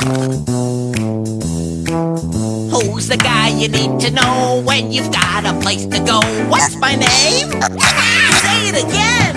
Who's the guy you need to know when you've got a place to go? What's my name? Say it again!